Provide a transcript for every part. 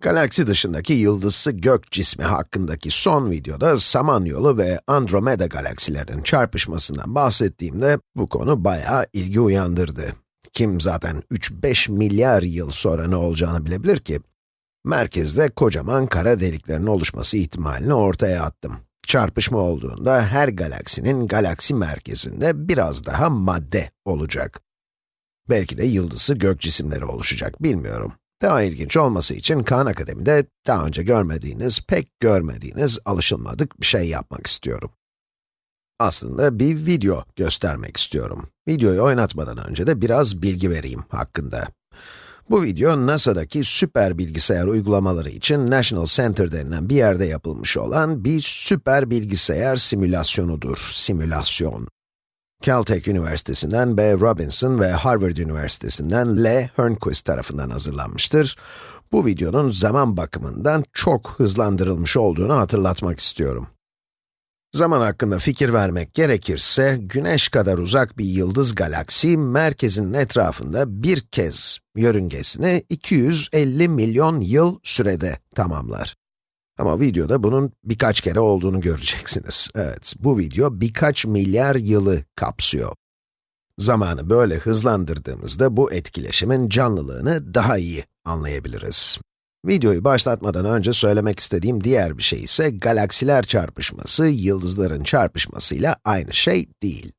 Galaksi dışındaki yıldızsı gök cismi hakkındaki son videoda Samanyolu ve Andromeda galaksilerinin çarpışmasından bahsettiğimde bu konu bayağı ilgi uyandırdı. Kim zaten 3-5 milyar yıl sonra ne olacağını bilebilir ki? Merkezde kocaman kara deliklerin oluşması ihtimalini ortaya attım. Çarpışma olduğunda her galaksinin galaksi merkezinde biraz daha madde olacak. Belki de yıldızı gök cisimleri oluşacak, bilmiyorum. Daha ilginç olması için Khan Akademi'de daha önce görmediğiniz, pek görmediğiniz, alışılmadık bir şey yapmak istiyorum. Aslında bir video göstermek istiyorum. Videoyu oynatmadan önce de biraz bilgi vereyim hakkında. Bu video NASA'daki süper bilgisayar uygulamaları için National Center denilen bir yerde yapılmış olan bir süper bilgisayar simülasyonudur, simülasyon. Caltech Üniversitesi'nden B. Robinson ve Harvard Üniversitesi'nden L. Hörnquist tarafından hazırlanmıştır. Bu videonun zaman bakımından çok hızlandırılmış olduğunu hatırlatmak istiyorum. Zaman hakkında fikir vermek gerekirse, güneş kadar uzak bir yıldız galaksi, merkezinin etrafında bir kez yörüngesini 250 milyon yıl sürede tamamlar. Ama videoda bunun birkaç kere olduğunu göreceksiniz. Evet, bu video birkaç milyar yılı kapsıyor. Zamanı böyle hızlandırdığımızda bu etkileşimin canlılığını daha iyi anlayabiliriz. Videoyu başlatmadan önce söylemek istediğim diğer bir şey ise galaksiler çarpışması, yıldızların çarpışmasıyla aynı şey değil.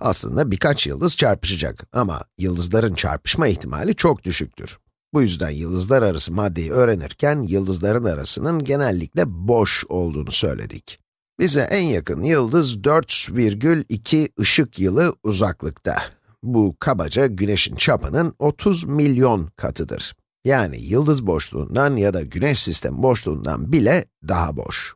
Aslında birkaç yıldız çarpışacak ama yıldızların çarpışma ihtimali çok düşüktür. Bu yüzden yıldızlar arası maddeyi öğrenirken yıldızların arasının genellikle boş olduğunu söyledik. Bize en yakın yıldız 4,2 ışık yılı uzaklıkta. Bu kabaca güneşin çapının 30 milyon katıdır. Yani yıldız boşluğundan ya da güneş sistemi boşluğundan bile daha boş.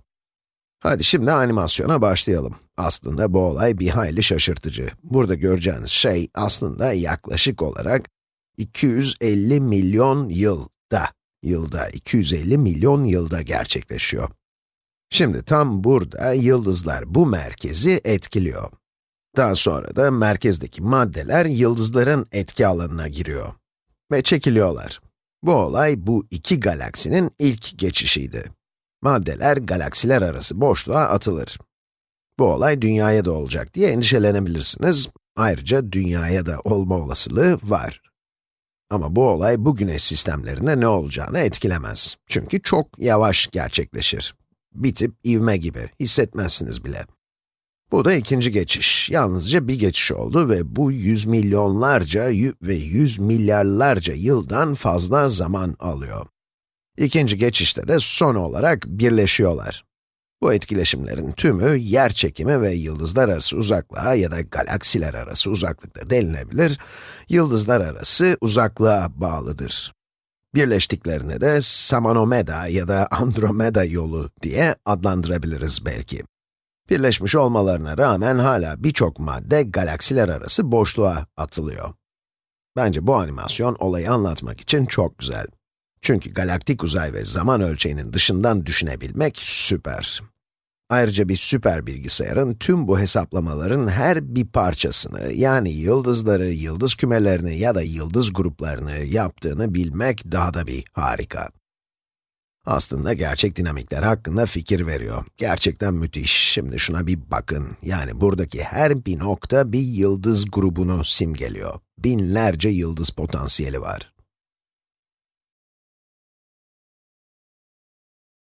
Hadi şimdi animasyona başlayalım. Aslında bu olay bir hayli şaşırtıcı. Burada göreceğiniz şey aslında yaklaşık olarak 250 milyon yılda, yılda 250 milyon yılda gerçekleşiyor. Şimdi tam burada yıldızlar bu merkezi etkiliyor. Daha sonra da merkezdeki maddeler yıldızların etki alanına giriyor. Ve çekiliyorlar. Bu olay bu iki galaksinin ilk geçişiydi. Maddeler galaksiler arası boşluğa atılır. Bu olay dünyaya da olacak diye endişelenebilirsiniz. Ayrıca dünyaya da olma olasılığı var. Ama bu olay bu güneş sistemlerinde ne olacağını etkilemez. Çünkü çok yavaş gerçekleşir. Bir tip ivme gibi, hissetmezsiniz bile. Bu da ikinci geçiş. Yalnızca bir geçiş oldu ve bu yüz milyonlarca ve yüz milyarlarca yıldan fazla zaman alıyor. İkinci geçişte de son olarak birleşiyorlar. Bu etkileşimlerin tümü yer çekimi ve yıldızlar arası uzaklığa ya da galaksiler arası uzaklıkta denilebilir, yıldızlar arası uzaklığa bağlıdır. Birleştiklerine de Samanomeda ya da Andromeda yolu diye adlandırabiliriz belki. Birleşmiş olmalarına rağmen hala birçok madde galaksiler arası boşluğa atılıyor. Bence bu animasyon olayı anlatmak için çok güzel. Çünkü galaktik uzay ve zaman ölçeğinin dışından düşünebilmek süper. Ayrıca bir süper bilgisayarın tüm bu hesaplamaların her bir parçasını, yani yıldızları, yıldız kümelerini ya da yıldız gruplarını yaptığını bilmek daha da bir harika. Aslında gerçek dinamikler hakkında fikir veriyor. Gerçekten müthiş. Şimdi şuna bir bakın. Yani buradaki her bir nokta bir yıldız grubunu simgeliyor. Binlerce yıldız potansiyeli var.